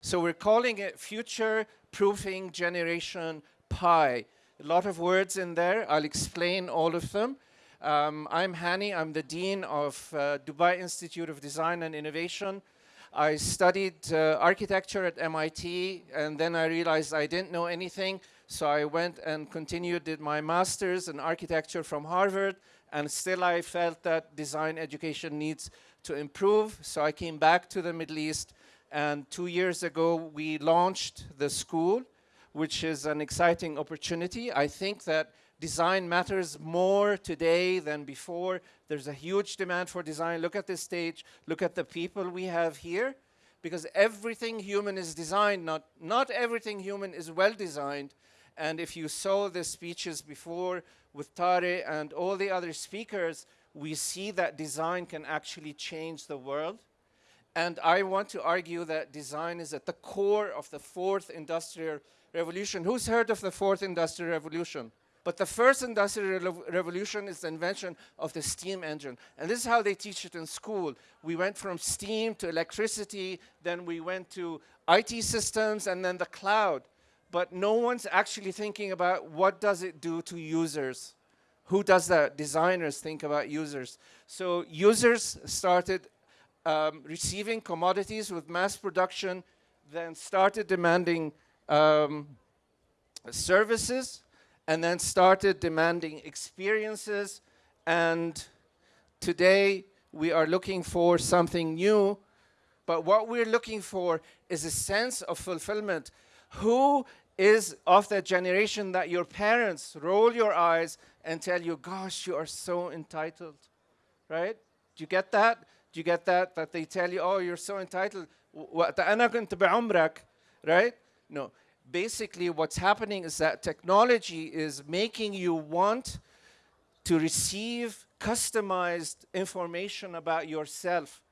So we're calling it Future Proofing Generation Pi. A lot of words in there. I'll explain all of them. Um, I'm Hani. I'm the Dean of uh, Dubai Institute of Design and Innovation. I studied uh, architecture at MIT, and then I realized I didn't know anything. So I went and continued, did my master's in architecture from Harvard, and still I felt that design education needs to improve. So I came back to the Middle East and two years ago, we launched the school, which is an exciting opportunity. I think that design matters more today than before. There's a huge demand for design. Look at this stage. Look at the people we have here. Because everything human is designed, not, not everything human is well designed. And if you saw the speeches before with Tare and all the other speakers, we see that design can actually change the world. And I want to argue that design is at the core of the fourth industrial revolution. Who's heard of the fourth industrial revolution? But the first industrial revolution is the invention of the steam engine. And this is how they teach it in school. We went from steam to electricity, then we went to IT systems, and then the cloud. But no one's actually thinking about what does it do to users. Who does that? Designers think about users. So users started um, receiving commodities with mass production, then started demanding um, services, and then started demanding experiences. And today we are looking for something new, but what we're looking for is a sense of fulfillment. Who is of that generation that your parents roll your eyes and tell you, gosh, you are so entitled, right? Do you get that? Do you get that? That they tell you, oh, you're so entitled. right? No. Basically, what's happening is that technology is making you want to receive customized information about yourself.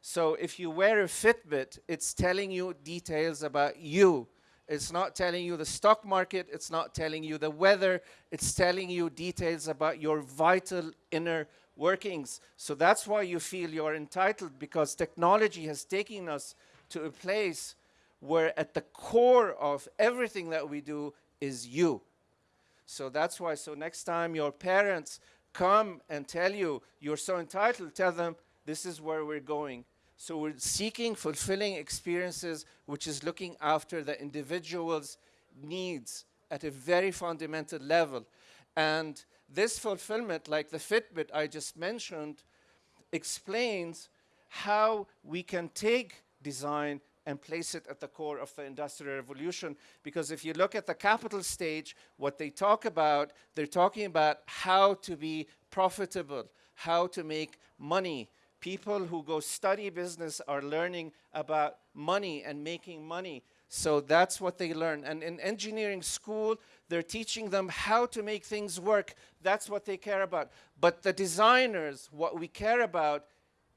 So if you wear a Fitbit, it's telling you details about you. It's not telling you the stock market. It's not telling you the weather. It's telling you details about your vital inner workings. So that's why you feel you're entitled because technology has taken us to a place where at the core of everything that we do is you. So that's why, so next time your parents come and tell you you're so entitled, tell them this is where we're going. So we're seeking fulfilling experiences, which is looking after the individual's needs at a very fundamental level. And this fulfillment, like the Fitbit I just mentioned, explains how we can take design and place it at the core of the Industrial Revolution. Because if you look at the capital stage, what they talk about, they're talking about how to be profitable, how to make money. People who go study business are learning about money and making money. So that's what they learn. And in engineering school, they're teaching them how to make things work. That's what they care about. But the designers, what we care about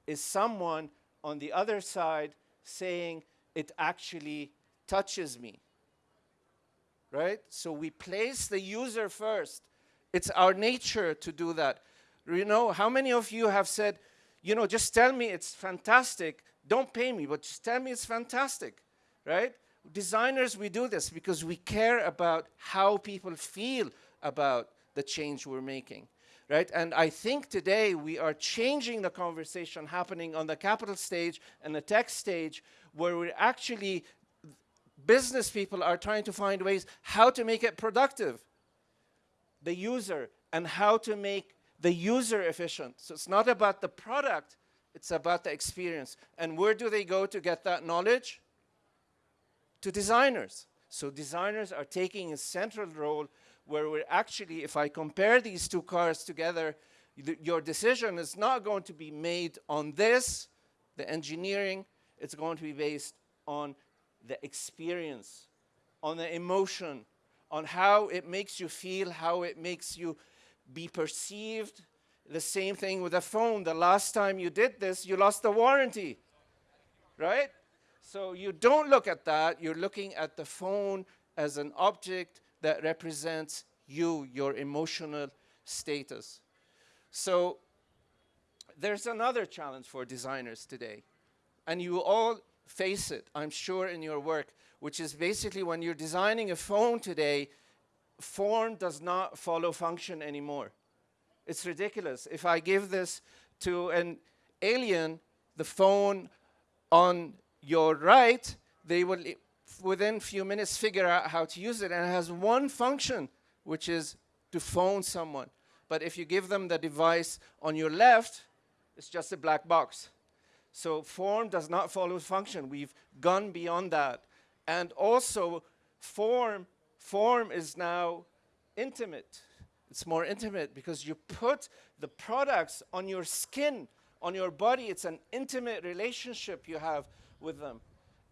is someone on the other side saying, it actually touches me. Right? So we place the user first. It's our nature to do that. You know, how many of you have said, you know, just tell me it's fantastic. Don't pay me, but just tell me it's fantastic. Right? Designers, we do this because we care about how people feel about the change we're making. Right? And I think today we are changing the conversation happening on the capital stage and the tech stage where we're actually, business people are trying to find ways how to make it productive, the user, and how to make the user efficient. So it's not about the product, it's about the experience. And where do they go to get that knowledge? To designers. So designers are taking a central role where we're actually, if I compare these two cars together, your decision is not going to be made on this, the engineering, it's going to be based on the experience, on the emotion, on how it makes you feel, how it makes you be perceived. The same thing with a phone. The last time you did this, you lost the warranty, right? So you don't look at that, you're looking at the phone as an object that represents you, your emotional status. So there's another challenge for designers today. And you all face it, I'm sure, in your work, which is basically when you're designing a phone today, form does not follow function anymore. It's ridiculous. If I give this to an alien, the phone on your right, they will within few minutes figure out how to use it. And it has one function which is to phone someone. But if you give them the device on your left it's just a black box. So form does not follow function. We've gone beyond that. And also form form is now intimate. It's more intimate because you put the products on your skin on your body. It's an intimate relationship you have with them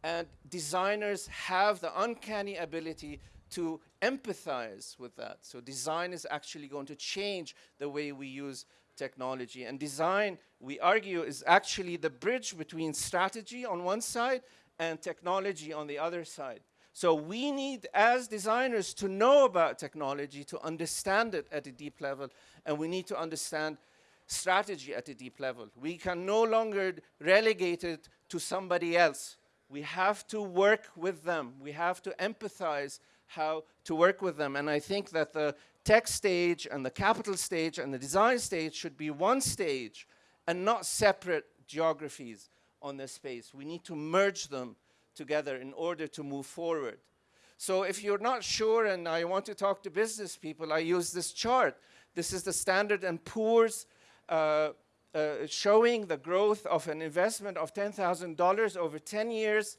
and designers have the uncanny ability to empathize with that. So design is actually going to change the way we use technology. And design, we argue, is actually the bridge between strategy on one side and technology on the other side. So we need, as designers, to know about technology, to understand it at a deep level, and we need to understand strategy at a deep level. We can no longer relegate it to somebody else. We have to work with them. We have to empathize how to work with them. And I think that the tech stage and the capital stage and the design stage should be one stage and not separate geographies on this space. We need to merge them together in order to move forward. So if you're not sure and I want to talk to business people, I use this chart. This is the Standard & Poor's uh, uh, Uh, uh, showing the growth of an investment of $10,000 over 10 years.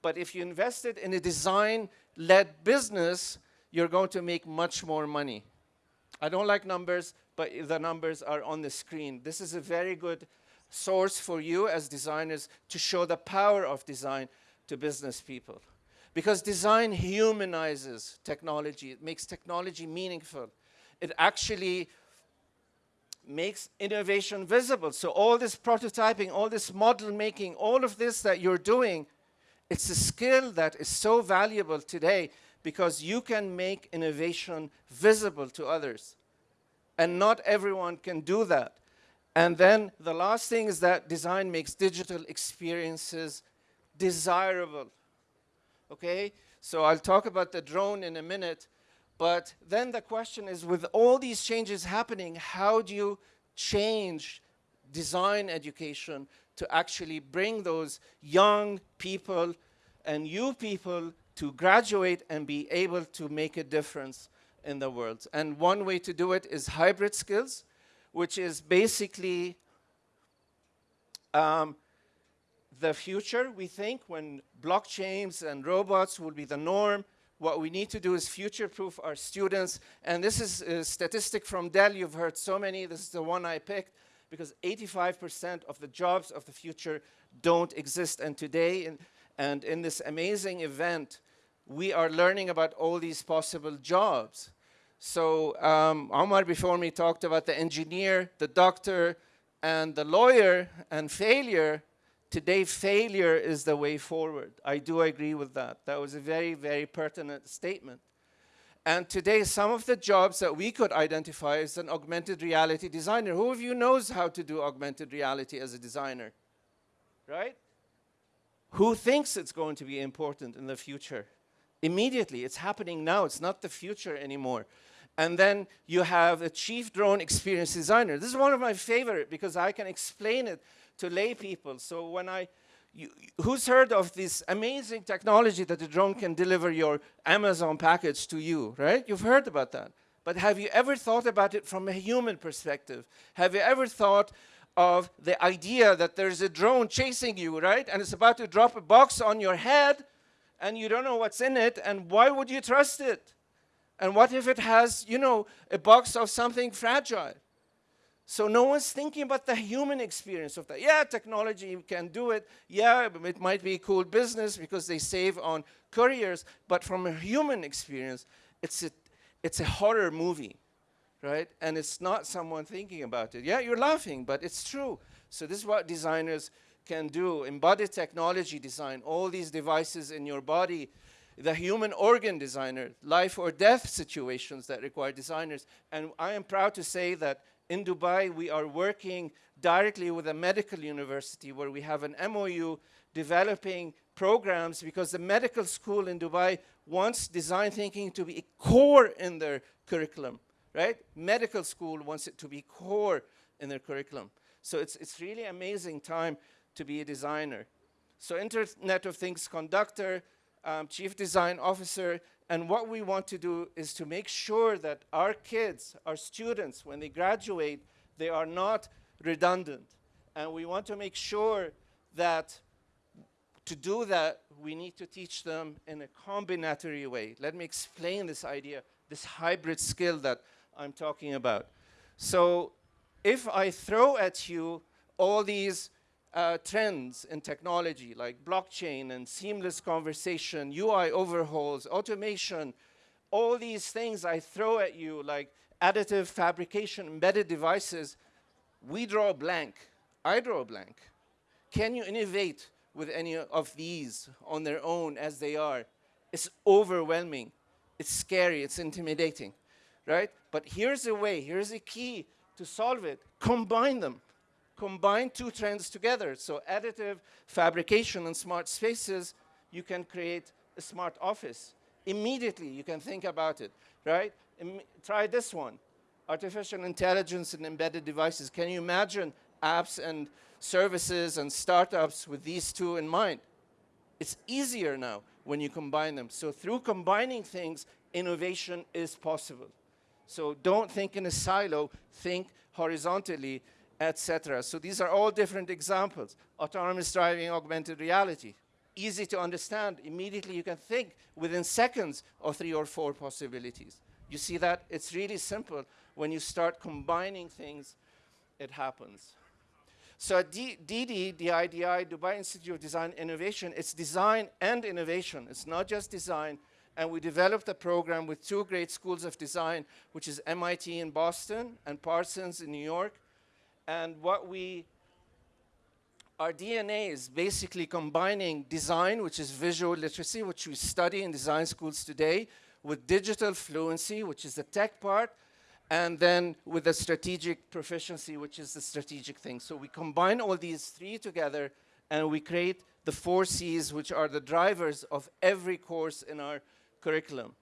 But if you invest it in a design-led business, you're going to make much more money. I don't like numbers, but the numbers are on the screen. This is a very good source for you as designers to show the power of design to business people. Because design humanizes technology. It makes technology meaningful. It actually makes innovation visible. So all this prototyping, all this model making, all of this that you're doing, it's a skill that is so valuable today because you can make innovation visible to others. And not everyone can do that. And then the last thing is that design makes digital experiences desirable. Okay? So I'll talk about the drone in a minute, but then the question is, with all these changes happening, how do you change design education to actually bring those young people and you people to graduate and be able to make a difference in the world. And one way to do it is hybrid skills, which is basically um, the future, we think, when blockchains and robots will be the norm, what we need to do is future-proof our students. And this is a statistic from Dell. You've heard so many. This is the one I picked because 85% of the jobs of the future don't exist. And today, in, and in this amazing event, we are learning about all these possible jobs. So um, Omar before me talked about the engineer, the doctor, and the lawyer, and failure today failure is the way forward. I do agree with that. That was a very, very pertinent statement. And today, some of the jobs that we could identify as an augmented reality designer. Who of you knows how to do augmented reality as a designer? Right? Who thinks it's going to be important in the future? Immediately, it's happening now. It's not the future anymore. And then you have a chief drone experience designer. This is one of my favorite because I can explain it to lay people. So when I, you, who's heard of this amazing technology that the drone can deliver your Amazon package to you, right? You've heard about that. But have you ever thought about it from a human perspective? Have you ever thought of the idea that there's a drone chasing you, right? And it's about to drop a box on your head and you don't know what's in it and why would you trust it? And what if it has, you know, a box of something fragile? So no one's thinking about the human experience of that. Yeah, technology can do it. Yeah, it might be a cool business because they save on couriers. But from a human experience, it's a, it's a horror movie, right? And it's not someone thinking about it. Yeah, you're laughing, but it's true. So this is what designers can do. Embodied technology design, all these devices in your body, the human organ designer, life or death situations that require designers. And I am proud to say that in Dubai, we are working directly with a medical university where we have an MOU developing programs because the medical school in Dubai wants design thinking to be core in their curriculum, right? Medical school wants it to be core in their curriculum. So it's, it's really amazing time to be a designer. So Internet of Things conductor, um, chief design officer, and what we want to do is to make sure that our kids, our students, when they graduate, they are not redundant. And we want to make sure that to do that, we need to teach them in a combinatory way. Let me explain this idea, this hybrid skill that I'm talking about. So if I throw at you all these uh, trends in technology like blockchain and seamless conversation, UI overhauls, automation, all these things I throw at you like additive fabrication, embedded devices, we draw a blank. I draw a blank. Can you innovate with any of these on their own as they are? It's overwhelming. It's scary. It's intimidating, right? But here's a way. Here's a key to solve it. Combine them combine two trends together. So additive fabrication and smart spaces, you can create a smart office. Immediately, you can think about it, right? Im try this one, artificial intelligence and embedded devices. Can you imagine apps and services and startups with these two in mind? It's easier now when you combine them. So through combining things, innovation is possible. So don't think in a silo, think horizontally etc. So these are all different examples. Autonomous driving, augmented reality. Easy to understand. Immediately you can think within seconds of three or four possibilities. You see that? It's really simple. When you start combining things, it happens. So at D DIDI, Dubai Institute of Design Innovation, it's design and innovation. It's not just design. And we developed a program with two great schools of design, which is MIT in Boston and Parsons in New York. And what we, our DNA is basically combining design, which is visual literacy, which we study in design schools today, with digital fluency, which is the tech part, and then with the strategic proficiency, which is the strategic thing. So we combine all these three together and we create the four C's, which are the drivers of every course in our curriculum.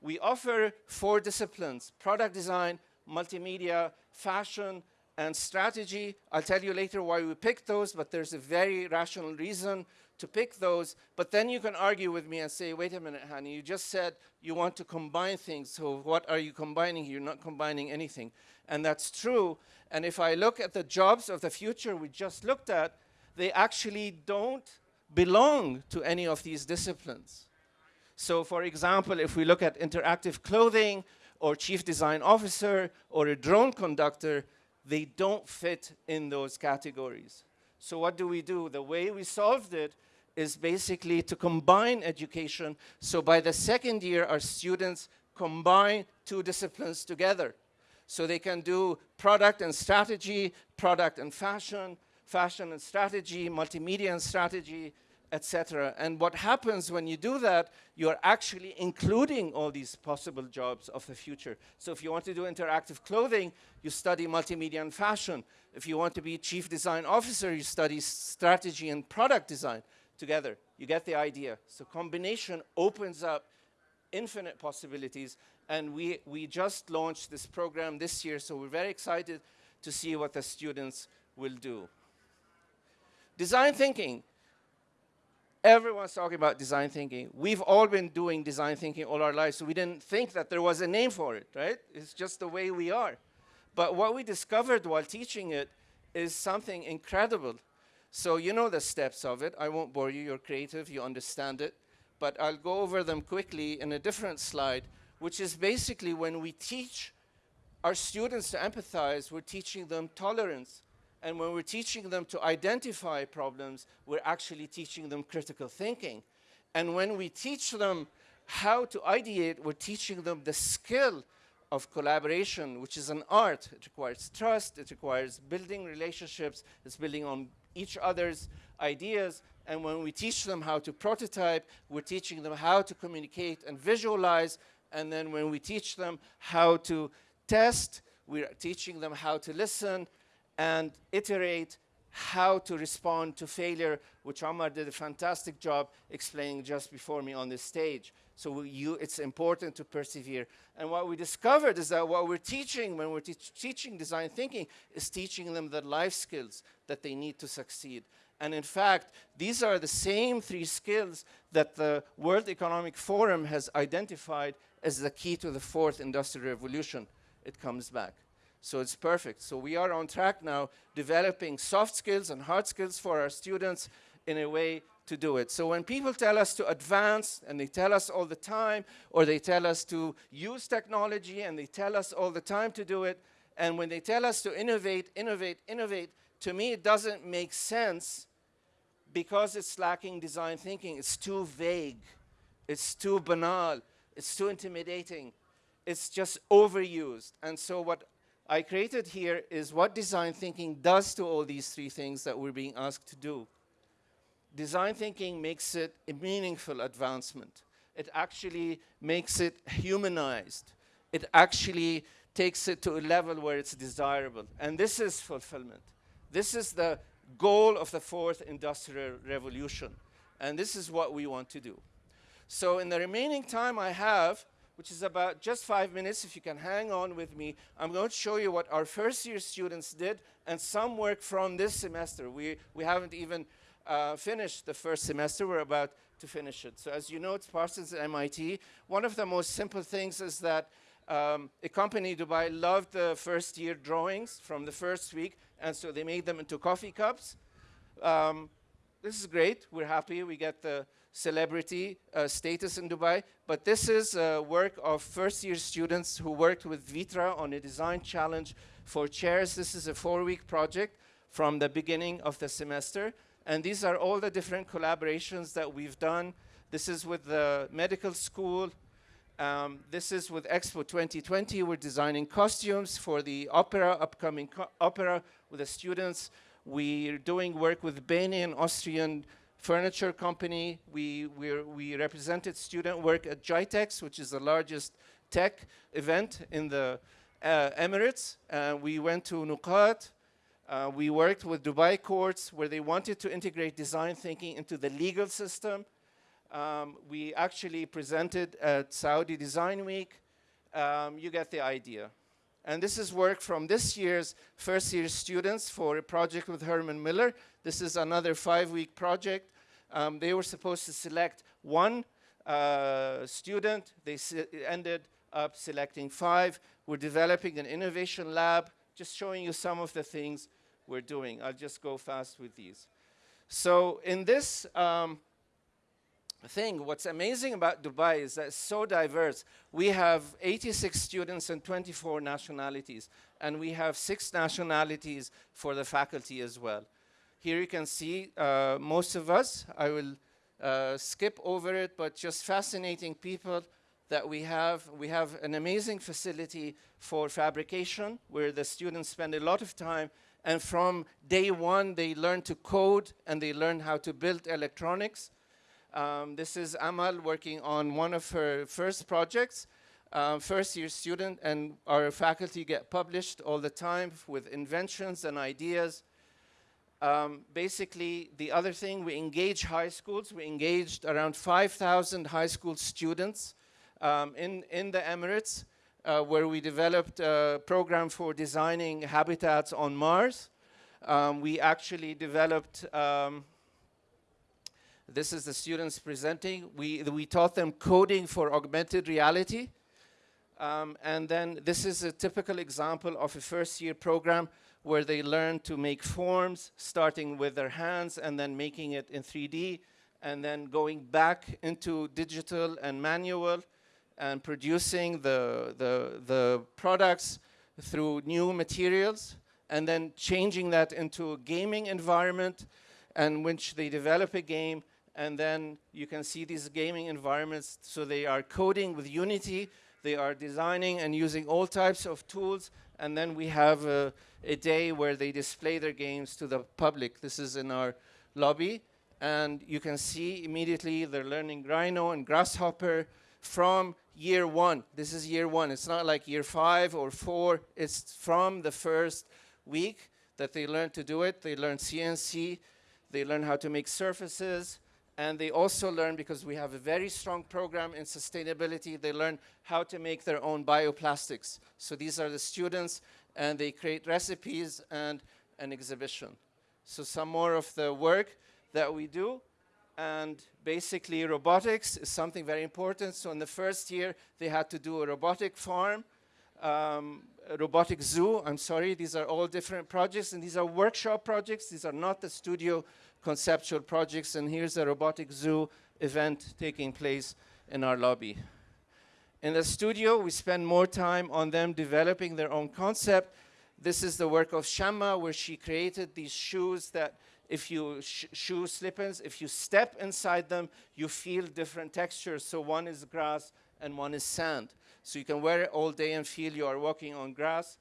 We offer four disciplines, product design, multimedia, fashion, and strategy. I'll tell you later why we picked those, but there's a very rational reason to pick those. But then you can argue with me and say, wait a minute, Hani, you just said you want to combine things. So what are you combining? You're not combining anything. And that's true. And if I look at the jobs of the future we just looked at, they actually don't belong to any of these disciplines. So for example, if we look at interactive clothing or chief design officer or a drone conductor, they don't fit in those categories. So what do we do? The way we solved it is basically to combine education. So by the second year, our students combine two disciplines together. So they can do product and strategy, product and fashion, fashion and strategy, multimedia and strategy, etc. And what happens when you do that, you're actually including all these possible jobs of the future. So if you want to do interactive clothing, you study multimedia and fashion. If you want to be chief design officer, you study strategy and product design together. You get the idea. So combination opens up infinite possibilities. And we, we just launched this program this year, so we're very excited to see what the students will do. Design thinking. Everyone's talking about design thinking. We've all been doing design thinking all our lives, so we didn't think that there was a name for it, right? It's just the way we are. But what we discovered while teaching it is something incredible. So you know the steps of it. I won't bore you. You're creative. You understand it. But I'll go over them quickly in a different slide, which is basically when we teach our students to empathize, we're teaching them tolerance. And when we're teaching them to identify problems, we're actually teaching them critical thinking. And when we teach them how to ideate, we're teaching them the skill of collaboration, which is an art. It requires trust, it requires building relationships, it's building on each other's ideas. And when we teach them how to prototype, we're teaching them how to communicate and visualize. And then when we teach them how to test, we're teaching them how to listen and iterate, how to respond to failure, which Omar did a fantastic job explaining just before me on this stage. So you, it's important to persevere. And what we discovered is that what we're teaching when we're te teaching design thinking is teaching them the life skills that they need to succeed. And in fact, these are the same three skills that the World Economic Forum has identified as the key to the fourth industrial revolution. It comes back. So it's perfect. So we are on track now developing soft skills and hard skills for our students in a way to do it. So when people tell us to advance, and they tell us all the time, or they tell us to use technology, and they tell us all the time to do it, and when they tell us to innovate, innovate, innovate, to me it doesn't make sense because it's lacking design thinking. It's too vague. It's too banal. It's too intimidating. It's just overused. And so what I created here is what design thinking does to all these three things that we're being asked to do design thinking makes it a meaningful advancement. It actually makes it humanized. It actually takes it to a level where it's desirable. And this is fulfillment. This is the goal of the fourth industrial revolution. And this is what we want to do. So in the remaining time I have, which is about just five minutes, if you can hang on with me, I'm going to show you what our first year students did and some work from this semester. We, we haven't even uh, finished the first semester. We're about to finish it. So as you know, it's Parsons at MIT. One of the most simple things is that um, a company, Dubai, loved the first year drawings from the first week, and so they made them into coffee cups. Um, this is great. We're happy. We get the celebrity uh, status in Dubai. But this is uh, work of first year students who worked with Vitra on a design challenge for chairs. This is a four-week project from the beginning of the semester. And these are all the different collaborations that we've done. This is with the medical school. Um, this is with Expo 2020. We're designing costumes for the opera, upcoming opera with the students. We're doing work with Benin, an Austrian furniture company. We, we represented student work at GITEX, which is the largest tech event in the uh, Emirates. Uh, we went to Nuqat. uh, we worked with Dubai courts where they wanted to integrate design thinking into the legal system. Um, we actually presented at Saudi Design Week. Um, you get the idea. And this is work from this year's first year students for a project with Herman Miller. This is another five week project. Um, they were supposed to select one uh, student. They ended up selecting five. We're developing an innovation lab, just showing you some of the things we're doing. I'll just go fast with these. So in this um, thing, what's amazing about Dubai is that it's so diverse. We have 86 students and 24 nationalities, and we have six nationalities for the faculty as well. Here you can see uh, most of us. I will uh, skip over it, but just fascinating people that we have. We have an amazing facility for fabrication where the students spend a lot of time and from day one, they learn to code and they learn how to build electronics. Um, this is Amal working on one of her first projects, um, first year student, and our faculty get published all the time with inventions and ideas. Um, basically, the other thing, we engage high schools. We engaged around 5,000 high school students um, in, in the Emirates uh, where we developed a program for designing habitats on Mars. Um, we actually developed, um, this is the students presenting, we, we taught them coding for augmented reality. Um, and then this is a typical example of a first year program where they learn to make forms, starting with their hands and then making it in 3D, and then going back into digital and manual, and producing the, the, the products through new materials and then changing that into a gaming environment in which they develop a game and then you can see these gaming environments. So they are coding with Unity. They are designing and using all types of tools and then we have a, a day where they display their games to the public this is in our lobby and you can see immediately they're learning Rhino and Grasshopper from year one. This is year one. It's not like year five or four. It's from the first week. that they learn to do it. They learn CNC, they learn how to make surfaces, and they also learn, because we have a very strong program in sustainability, they learn how to make their own bioplastics. So these are the students, and they create recipes and an exhibition. So some more of the work that we do. And basically, robotics is something very important. So in the first year, they had to do a robotic farm, um, a robotic zoo. I'm sorry, these are all different projects, and these are workshop projects. These are not the studio conceptual projects. And here's a robotic zoo event taking place in our lobby. In the studio, we spend more time on them developing their own concept. This is the work of Shamma, where she created these shoes that if you sh shoe slip-ins, if you step inside them, you feel different textures. So one is grass and one is sand. So you can wear it all day and feel you are walking on grass.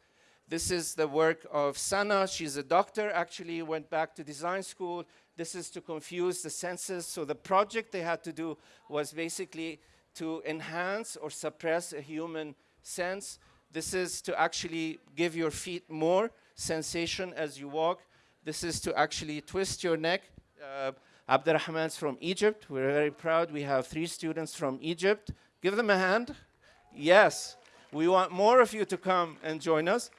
This is the work of Sana. She's a doctor, actually went back to design school. This is to confuse the senses. So the project they had to do was basically to enhance or suppress a human sense. This is to actually give your feet more sensation as you walk. This is to actually twist your neck. Uh, Abdurrahman's from Egypt. We're very proud. We have three students from Egypt. Give them a hand. Yes. We want more of you to come and join us.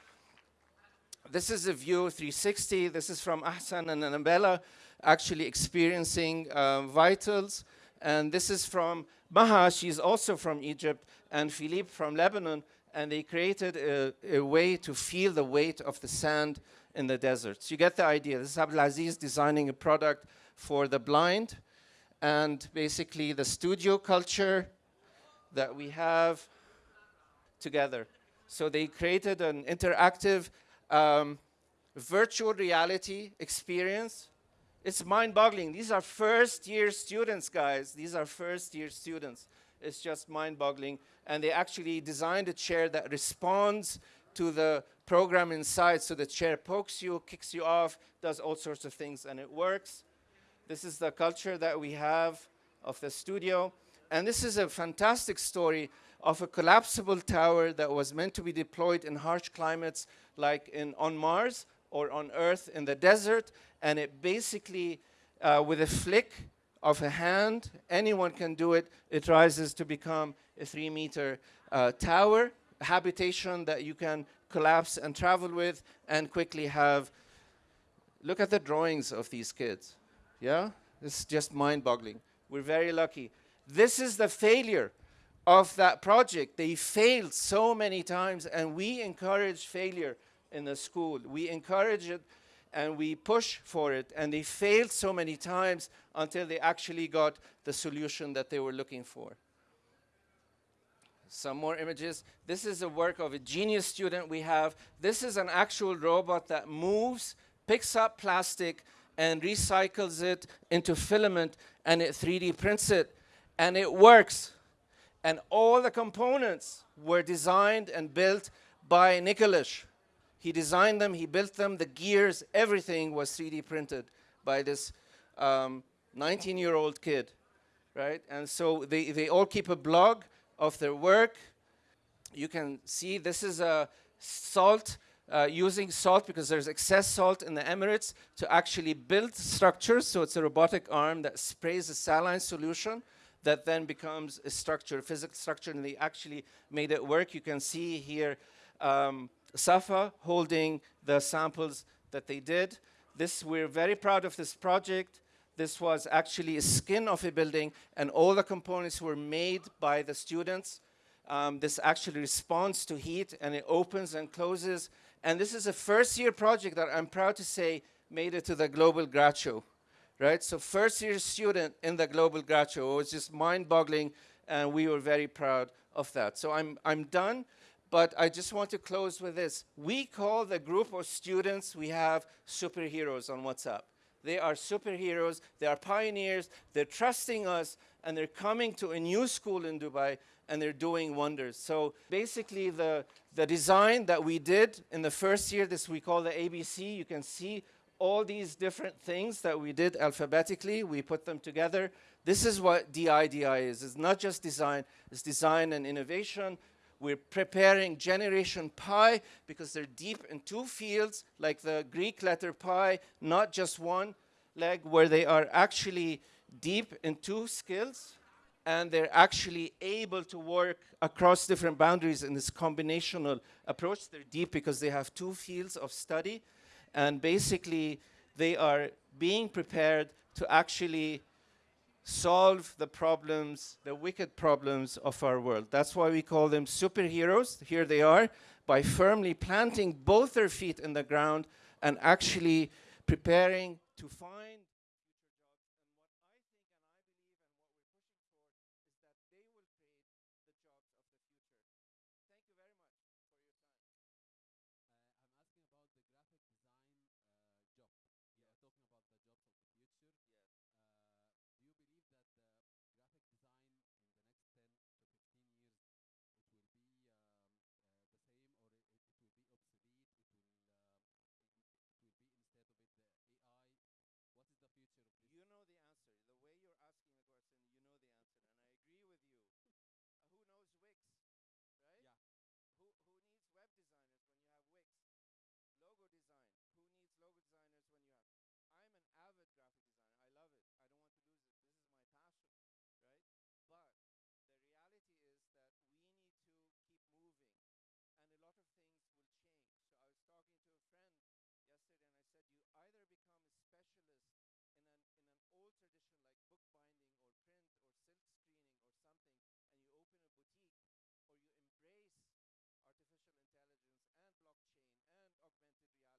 This is a view 360. This is from Ahsan and Annabella actually experiencing uh, vitals. And this is from Maha, she's also from Egypt, and Philippe from Lebanon, and they created a, a way to feel the weight of the sand in the deserts. You get the idea. This is Abdelaziz designing a product for the blind and basically the studio culture that we have together. So they created an interactive um, virtual reality experience. It's mind-boggling. These are first-year students, guys. These are first-year students. It's just mind-boggling. And they actually designed a chair that responds to the program inside. So the chair pokes you, kicks you off, does all sorts of things, and it works. This is the culture that we have of the studio. And this is a fantastic story of a collapsible tower that was meant to be deployed in harsh climates like in, on Mars or on Earth in the desert. And it basically, uh, with a flick of a hand, anyone can do it, it rises to become a three meter uh, tower habitation that you can collapse and travel with and quickly have. Look at the drawings of these kids. Yeah? It's just mind boggling. We're very lucky. This is the failure of that project. They failed so many times, and we encourage failure in the school. We encourage it and we push for it, and they failed so many times until they actually got the solution that they were looking for some more images. This is a work of a genius student we have. This is an actual robot that moves, picks up plastic, and recycles it into filament, and it 3D prints it, and it works. And all the components were designed and built by Nicholas. He designed them, he built them, the gears, everything was 3D printed by this 19-year-old um, kid, right? And so they, they all keep a blog of their work. You can see this is a salt, uh, using salt because there's excess salt in the Emirates to actually build structures. So it's a robotic arm that sprays a saline solution that then becomes a structure, a physical structure, and they actually made it work. You can see here um, Safa holding the samples that they did. This, we're very proud of this project. This was actually a skin of a building, and all the components were made by the students. Um, this actually responds to heat, and it opens and closes. And this is a first-year project that I'm proud to say made it to the Global Grad Show, right? So first-year student in the Global Grad Show. It was just mind-boggling, and we were very proud of that. So I'm, I'm done, but I just want to close with this. We call the group of students we have superheroes on WhatsApp. They are superheroes. They are pioneers. They're trusting us, and they're coming to a new school in Dubai, and they're doing wonders. So basically, the, the design that we did in the first year, this we call the ABC, you can see all these different things that we did alphabetically. We put them together. This is what DIDI is. It's not just design. It's design and innovation. We're preparing generation pi because they're deep in two fields, like the Greek letter pi, not just one leg, where they are actually deep in two skills and they're actually able to work across different boundaries in this combinational approach. They're deep because they have two fields of study, and basically they are being prepared to actually solve the problems, the wicked problems of our world. That's why we call them superheroes. Here they are, by firmly planting both their feet in the ground and actually preparing to find one you have. I'm an avid graphic designer. I love it. I don't want to lose it. This is my passion, right? But the reality is that we need to keep moving and a lot of things will change. So I was talking to a friend yesterday and I said, you either become a specialist in an, in an old tradition like bookbinding or print or silk screening or something, and you open a boutique or you embrace artificial intelligence and blockchain and augmented reality